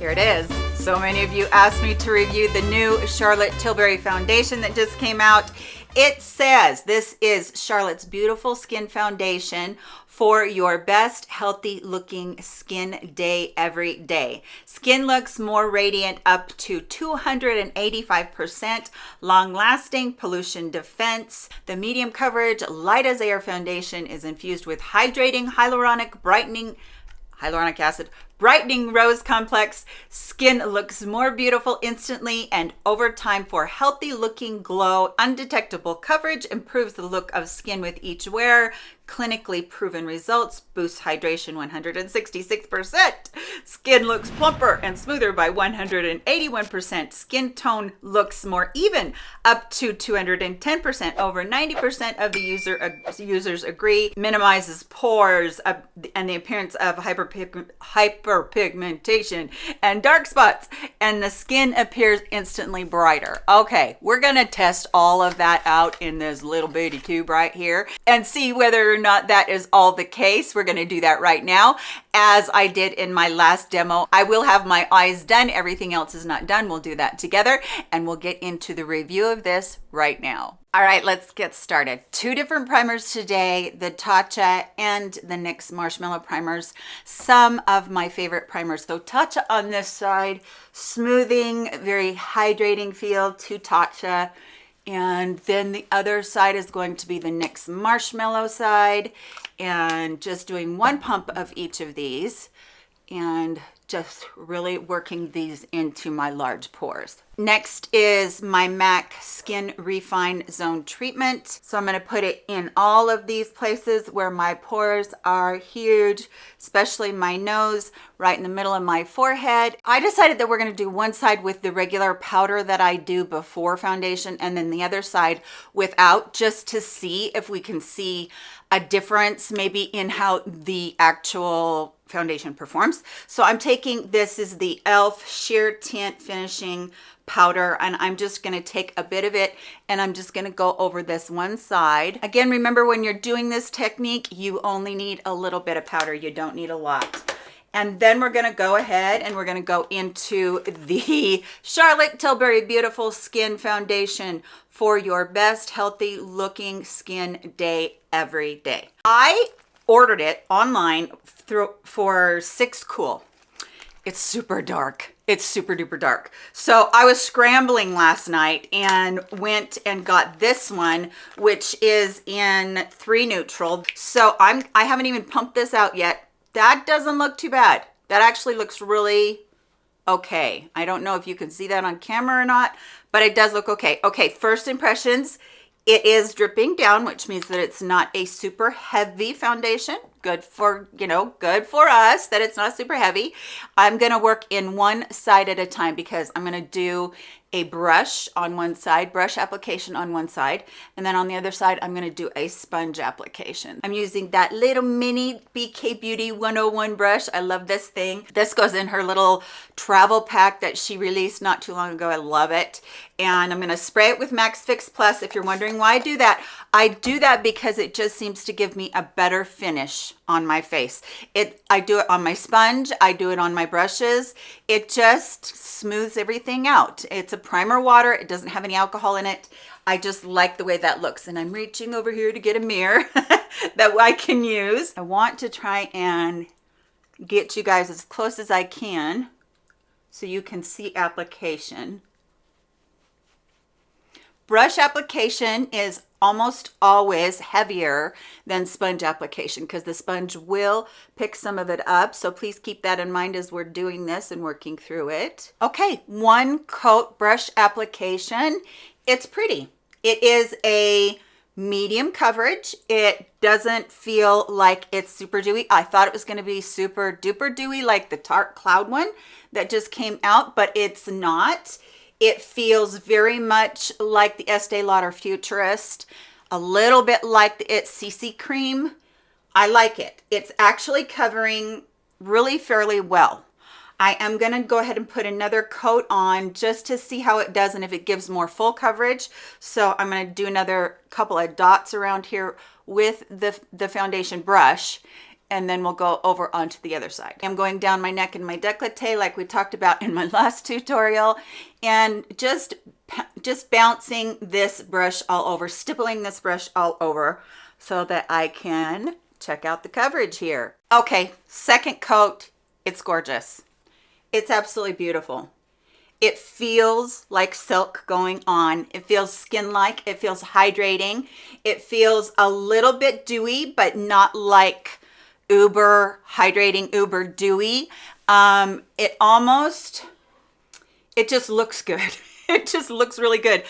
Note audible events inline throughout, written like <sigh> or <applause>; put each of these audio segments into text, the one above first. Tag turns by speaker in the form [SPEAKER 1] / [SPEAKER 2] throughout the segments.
[SPEAKER 1] Here it is. So many of you asked me to review the new Charlotte Tilbury foundation that just came out. It says this is Charlotte's Beautiful Skin Foundation for your best healthy looking skin day every day. Skin looks more radiant up to 285%, long lasting pollution defense. The medium coverage light as air foundation is infused with hydrating hyaluronic brightening hyaluronic acid brightening rose complex. Skin looks more beautiful instantly and over time for healthy looking glow undetectable coverage improves the look of skin with each wear. Clinically proven results boost hydration 166% skin looks plumper and smoother by 181% skin tone looks more even up to 210% over 90% of the user uh, users agree. Minimizes pores uh, and the appearance of hyperpigment hyperpigmentation and dark spots and the skin appears instantly brighter. Okay we're gonna test all of that out in this little bitty tube right here and see whether or not that is all the case. We're to do that right now. As i did in my last demo i will have my eyes done. Everything else is not done. We'll do that together and we'll get into the review of this right now all right, let's get started. Two different primers today, the Tatcha and the NYX Marshmallow Primers. Some of my favorite primers. So Tatcha on this side, smoothing, very hydrating feel to Tatcha and then the other side is going to be the NYX marshmallow side and just doing one pump of each of these and just really working these into my large pores. Next is my MAC Skin Refine Zone Treatment. So I'm going to put it in all of these places where my pores are huge, especially my nose, right in the middle of my forehead. I decided that we're going to do one side with the regular powder that I do before foundation and then the other side without just to see if we can see a difference maybe in how the actual foundation performs. So I'm taking, this is the e.l.f. Sheer Tint Finishing Powder, and I'm just gonna take a bit of it and I'm just gonna go over this one side. Again, remember when you're doing this technique, you only need a little bit of powder. You don't need a lot. And then we're gonna go ahead and we're gonna go into the Charlotte Tilbury Beautiful Skin Foundation for your best healthy looking skin day every day. I ordered it online through for six cool. It's super dark. It's super duper dark. So i was scrambling last night and went and got this one which is in three neutral. So i'm i haven't even pumped this out yet. That doesn't look too bad. That actually looks really okay. I don't know if you can see that on camera or not but it does look okay. Okay first impressions it is dripping down which means that it's not a super heavy foundation. Good for you know good for us that it's not super heavy. I'm going to work in one side at a time because i'm going to do a brush on one side brush application on one side and then on the other side i'm going to do a sponge application. I'm using that little mini bk beauty 101 brush. I love this thing. This goes in her little travel pack that she released not too long ago. I love it. And i'm going to spray it with MAC Fix Plus. If you're wondering why i do that i do that because it just seems to give me a better finish on my face. It i do it on my sponge i do it on my brushes. It just smooths everything out. It's a primer water it doesn't have any alcohol in it. I just like the way that looks and i'm reaching over here to get a mirror <laughs> that i can use. I want to try and get you guys as close as i can so you can see application. Brush application is almost always heavier than sponge application because the sponge will pick some of it up. So please keep that in mind as we're doing this and working through it. Okay, one coat brush application. It's pretty. It is a medium coverage. It doesn't feel like it's super dewy. I thought it was going to be super duper dewy like the Tarte Cloud one that just came out, but it's not. It feels very much like the Estee Lauder Futurist, a little bit like the It's CC Cream. I like it. It's actually covering really fairly well. I am going to go ahead and put another coat on just to see how it does and if it gives more full coverage. So I'm going to do another couple of dots around here with the, the foundation brush and then we'll go over onto the other side. I'm going down my neck and my décolleté like we talked about in my <laughs> last tutorial and just just bouncing this brush all over, stippling this brush all over so that I can check out the coverage here. Okay, second coat, it's gorgeous. It's absolutely beautiful. It feels like silk going on. It feels skin-like. It feels hydrating. It feels a little bit dewy, but not like uber hydrating, uber dewy. Um, it almost, it just looks good. <laughs> it just looks really good.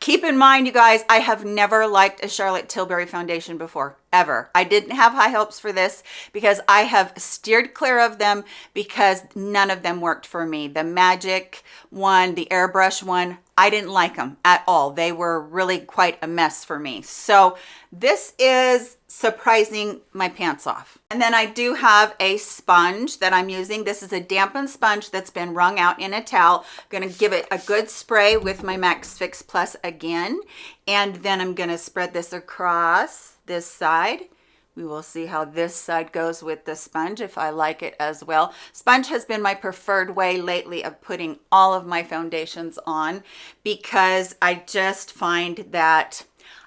[SPEAKER 1] Keep in mind, you guys, I have never liked a Charlotte Tilbury foundation before, ever. I didn't have high hopes for this because I have steered clear of them because none of them worked for me. The Magic one, the Airbrush one, I didn't like them at all. They were really quite a mess for me. So this is surprising my pants off. And then I do have a sponge that I'm using. This is a dampened sponge that's been wrung out in a towel. I'm gonna give it a good spray with my MAC Fix Plus again. And then I'm gonna spread this across this side we will see how this side goes with the sponge if I like it as well. Sponge has been my preferred way lately of putting all of my foundations on because I just find that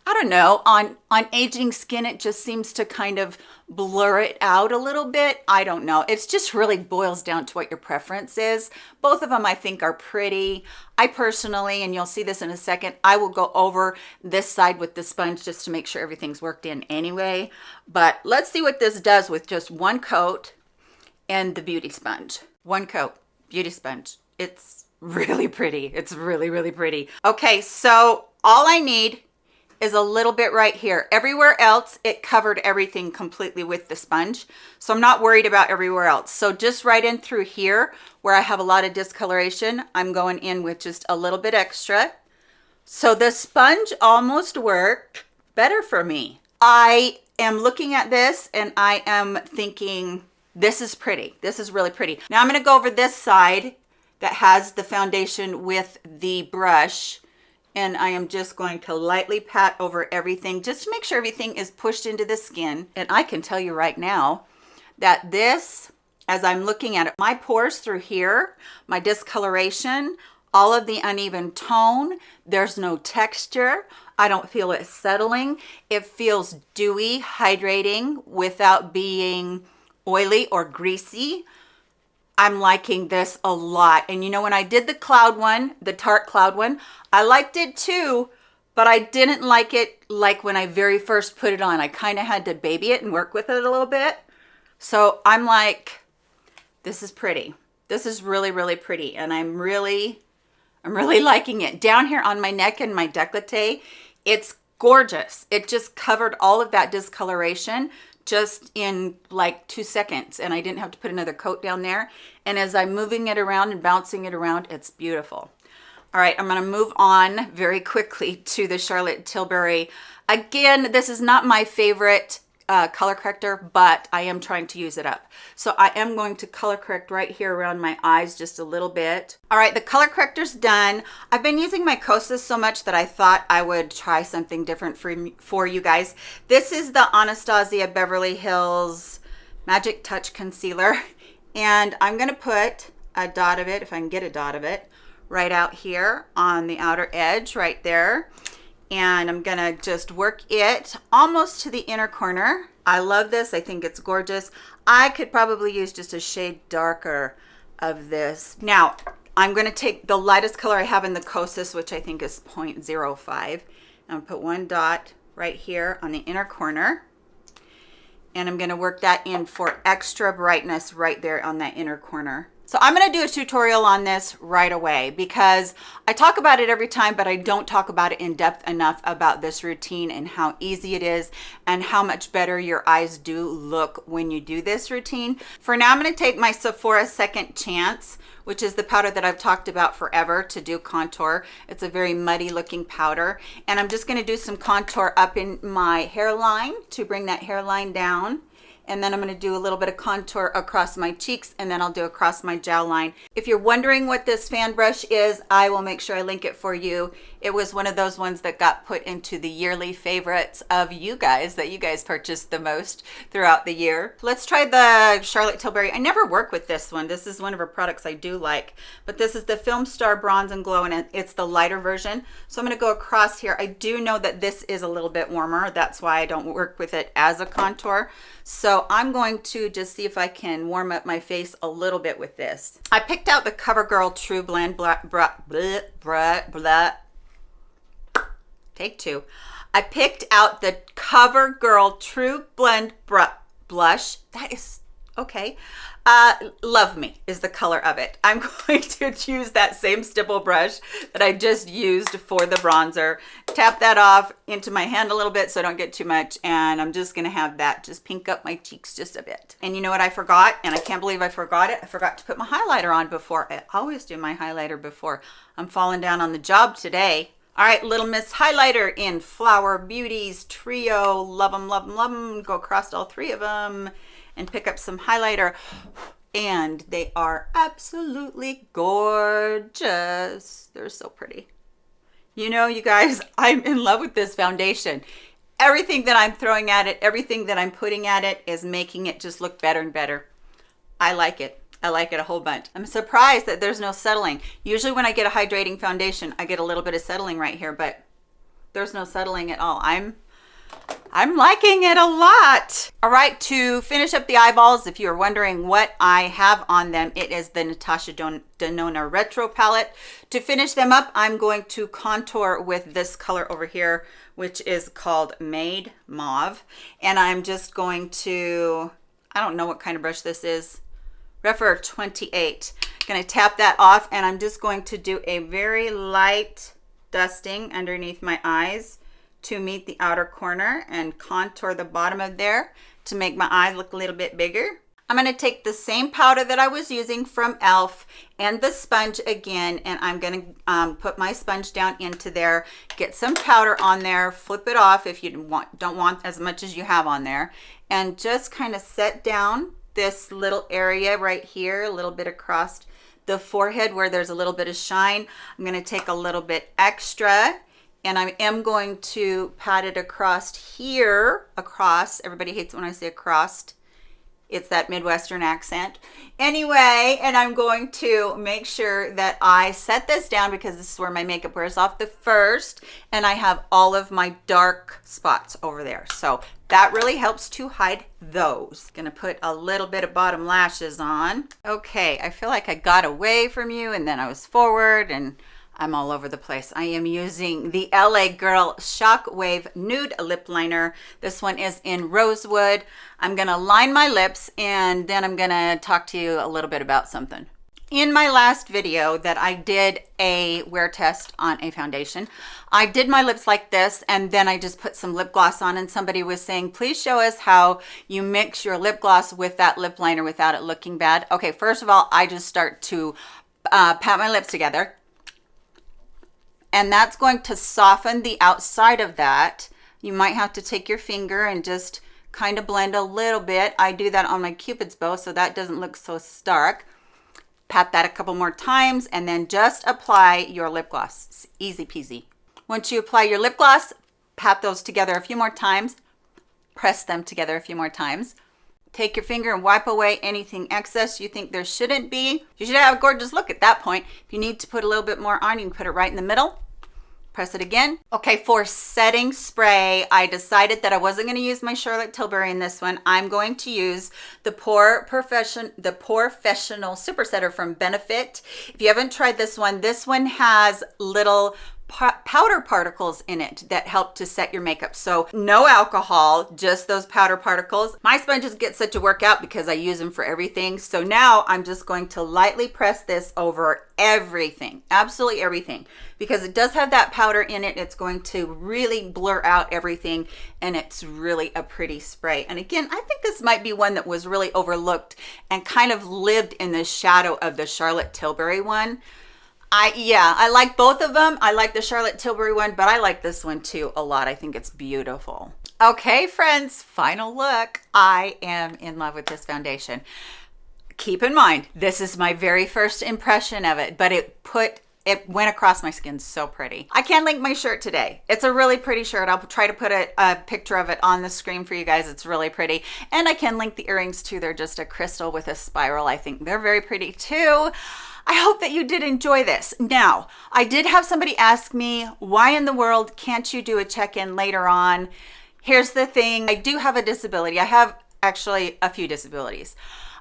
[SPEAKER 1] I don't know, on, on aging skin, it just seems to kind of blur it out a little bit. I don't know. It's just really boils down to what your preference is. Both of them I think are pretty. I personally, and you'll see this in a second, I will go over this side with the sponge just to make sure everything's worked in anyway. But let's see what this does with just one coat and the beauty sponge. One coat, beauty sponge. It's <laughs> really pretty. It's really, really pretty. Okay, so all I need is a little bit right here. Everywhere else, it covered everything completely with the sponge. So I'm not worried about everywhere else. So just right in through here where I have a lot of discoloration, I'm going in with just a little bit extra. So the sponge almost worked better for me. I am looking at this and I am thinking, this is pretty. This is really pretty. Now I'm gonna go over this side that has the foundation with the brush and I am just going to lightly pat over everything just to make sure everything is pushed into the skin. And I can tell you right now that this, as I'm looking at it, my pores through here, my discoloration, all of the uneven tone, there's no texture. I don't feel it settling. It feels dewy, hydrating without being oily or greasy. I'm liking this a lot. And you know, when I did the cloud one, the Tarte cloud one, I liked it too, but I didn't like it like when I very first put it on. I kind of had to baby it and work with it a little bit. So I'm like, this is pretty. This is really, really pretty. And I'm really, I'm really <laughs> liking it. Down here on my neck and my decollete, it's gorgeous. It just covered all of that discoloration just in like two seconds and I didn't have to put another coat down there. And as I'm moving it around and bouncing it around, it's beautiful. All right, I'm gonna move on very quickly to the Charlotte Tilbury. Again, this is not my favorite uh, color corrector, but I am trying to use it up. So I am going to color correct right here around my eyes just a little bit. All right, the color corrector's done. I've been using my Kosas so much that I thought I would try something different for, for you guys. This is the Anastasia Beverly Hills Magic Touch Concealer. <laughs> And I'm gonna put a dot of it, if I can get a dot of it, right out here on the outer edge right there and I'm gonna just work it almost to the inner corner. I love this, I think it's gorgeous. I could probably use just a shade darker of this. Now, I'm gonna take the lightest color I have in the Kosas, which I think is 0.05. I'm put one dot right here on the inner corner. And I'm gonna work that in for extra brightness right there on that inner corner. So I'm going to do a tutorial on this right away because I talk about it every time, but I don't talk about it in depth enough about this routine and how easy it is and how much better your eyes do look when you do this routine. For now, I'm going to take my Sephora Second Chance, which is the powder that I've talked about forever to do contour. It's a very muddy looking powder. And I'm just going to do some contour up in my hairline to bring that hairline down and then I'm going to do a little bit of contour across my cheeks and then I'll do across my jawline. If you're wondering what this fan brush is, I will make sure I link it for you. It was one of those ones that got put into the yearly favorites of you guys that you guys purchased the most throughout the year. Let's try the Charlotte Tilbury. I never work with this one. This is one of her products I do like, but this is the Film Star Bronze and Glow and it's the lighter version. So I'm going to go across here. I do know that this is a little bit warmer. That's why I don't work with it as a contour. So I'm going to just see if I can warm up my face a little bit with this. I picked out the CoverGirl True Blend blah, blah, blah, blah, blah. Take two. I picked out the CoverGirl True Blend blush. That is okay. Uh, Love Me is the color of it. I'm <laughs> going to choose that same stipple brush that I just used for the bronzer. Tap that off into my hand a little bit so I don't get too much. And I'm just gonna have that just pink up my cheeks just a bit. And you know what I forgot? And I can't believe I forgot it. I forgot to put my highlighter on before. I always do my highlighter before. I'm falling down on the job today. All right, Little Miss Highlighter in Flower Beauties Trio. Love them, love them, love them. Go across all three of them and pick up some highlighter and they are absolutely gorgeous. They're so pretty. You know, you guys, <laughs> I'm in love with this foundation. Everything that I'm throwing at it, everything that I'm putting at it is making it just look better and better. I like it. I like it a whole bunch. I'm surprised that there's no settling. Usually when I get a hydrating foundation, I get a little bit of settling right here, but there's no settling at all. I'm I'm liking it a lot. All right, to finish up the eyeballs, if you're wondering what I have on them, it is the Natasha Denona Retro Palette. To finish them up, I'm going to contour with this color over here, which is called Made Mauve. And I'm just going to, I don't know what kind of brush this is, Rephr 28. Gonna tap that off and I'm just going to do a very light dusting underneath my eyes to meet the outer corner and contour the bottom of there to make my eyes look a little bit bigger. I'm going to take the same powder that I was using from e.l.f. and the sponge again, and I'm going to um, put my sponge down into there, get some powder on there, flip it off if you want, don't want as much as you have on there, and just kind of set down this little area right here, a little bit across the forehead where there's a little bit of shine. I'm going to take a little bit extra and I am going to pat it across here, across, everybody hates when I say across, it's that Midwestern accent. Anyway, and I'm going to make sure that I set this down because this is where my makeup wears off the first, and I have all of my dark spots over there. So that really helps to hide those. Gonna put a little bit of bottom lashes on. Okay, I feel like I got away from you and then I was forward and I'm all over the place. I am using the LA Girl Shockwave Nude Lip Liner. This one is in Rosewood. I'm gonna line my lips and then I'm gonna talk to you a little bit about something. In my last video that I did a wear test on a foundation, I did my lips like this and then I just put some lip gloss on and somebody was saying, please show us how you mix your lip gloss with that lip liner without it looking bad. Okay, first of all, I just start to uh, pat my lips together and that's going to soften the outside of that. You might have to take your finger and just kind of blend a little bit. I do that on my cupid's bow so that doesn't look so stark. Pat that a couple more times and then just apply your lip gloss. It's easy peasy. Once you apply your lip gloss, pat those together a few more times. Press them together a few more times. Take your finger and wipe away anything excess you think there shouldn't be. You should have a gorgeous look at that point. If you need to put a little bit more on, you can put it right in the middle press it again. Okay, for setting spray, I decided that I wasn't gonna use my Charlotte Tilbury in this one. I'm going to use the Pore Profession, the POREfessional Super Setter from Benefit. If you haven't tried this one, this one has little powder particles in it that help to set your makeup. So no alcohol, just those powder particles. My sponges get set to work out because I use them for everything. So now I'm just going to lightly press this over everything, absolutely everything, because it does have that powder in it. It's going to really blur out everything and it's really a pretty spray. And again, I think this might be one that was really overlooked and kind of lived in the shadow of the Charlotte Tilbury one. I yeah, I like both of them. I like the Charlotte Tilbury one, but I like this one too a lot. I think it's beautiful. Okay, friends, final look. I am in love with this foundation. Keep in mind, this is my very first impression of it, but it put it went across my skin so pretty. I can link my shirt today. It's a really pretty shirt. I'll try to put a, a, picture of it on the screen for you guys. It's really pretty. And I can link the earrings too. They're just a crystal with a spiral. I think they're very pretty too. I hope that you did enjoy this. Now, I did have somebody ask me, why in the world can't you do a check-in later on? Here's the thing, I do have a disability. I have actually a few disabilities.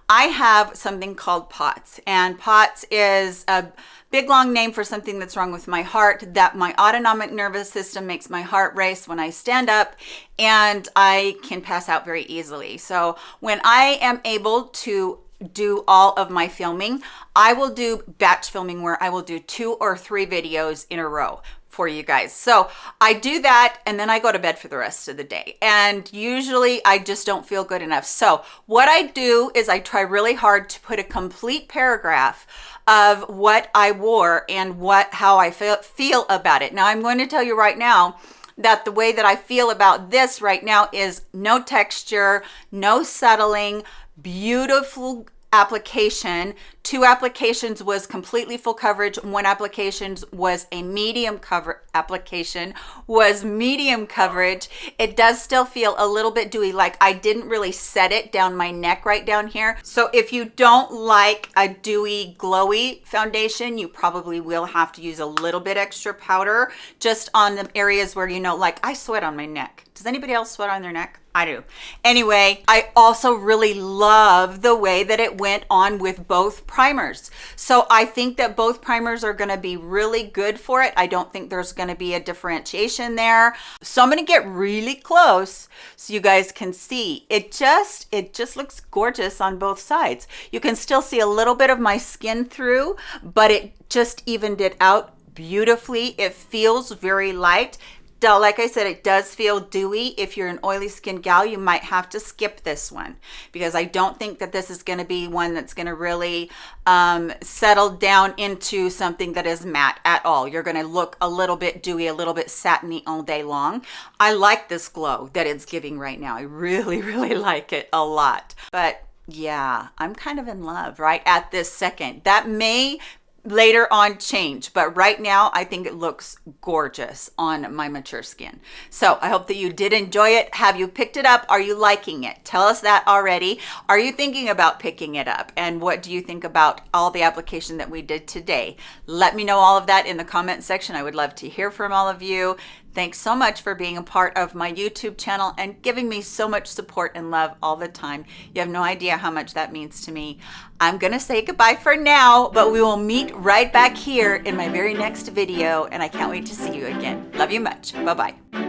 [SPEAKER 1] I have something called POTS and POTS is a big long name for something that's wrong with my heart that my autonomic nervous system makes my heart race when I stand up and I can pass out very easily. So when I am able to do all of my filming, I will do batch filming where I will do two or three videos in a row for you guys. So I do that and then I go to bed for the rest of the day. And usually I just don't feel good enough. So what I do is I try really hard to put a complete paragraph of what I wore and what how I feel, feel about it. Now I'm going to tell you right now that the way that I feel about this right now is no texture, no settling, beautiful application. Two applications was completely full coverage. One application was a medium cover application was medium coverage. It does still feel a little bit dewy like i didn't really set it down my neck right down here. So if you don't like a dewy glowy foundation you probably will have to use a little bit extra powder just on the areas where you know like i sweat on my neck. Does anybody else sweat on their neck I do. Anyway, I also really love the way that it went on with both primers. So I think that both primers are gonna be really good for it. I don't think there's gonna be a differentiation there. So I'm gonna get really close so you guys can see. It just, it just looks gorgeous on both sides. You can still see a little bit of my skin through, but it just evened it out beautifully. It feels very light like I said, it does feel dewy. If you're an oily skin gal, you might have to skip this one because I don't think that this is going to be one that's going to really um, settle down into something that is matte at all. You're going to look a little bit dewy, a little bit satiny all day long. I like this glow that it's giving right now. I really, <laughs> really like it a lot. But yeah, I'm kind of in love right at this second. That may later on change but right now i think it looks gorgeous on my mature skin. So i hope that you did enjoy it. Have you picked it up? Are you liking it? Tell us that already. Are you thinking about picking it up? And what do you think about all the application that we did today? Let me know all of that in the comment section. I would love to hear from all of you Thanks so much for being a part of my YouTube channel and giving me so much support and love all the time. You have no idea how much that means to me. I'm gonna say goodbye for now, but we will meet right back here in my very next video and I can't wait to see you again. Love you much. Bye-bye.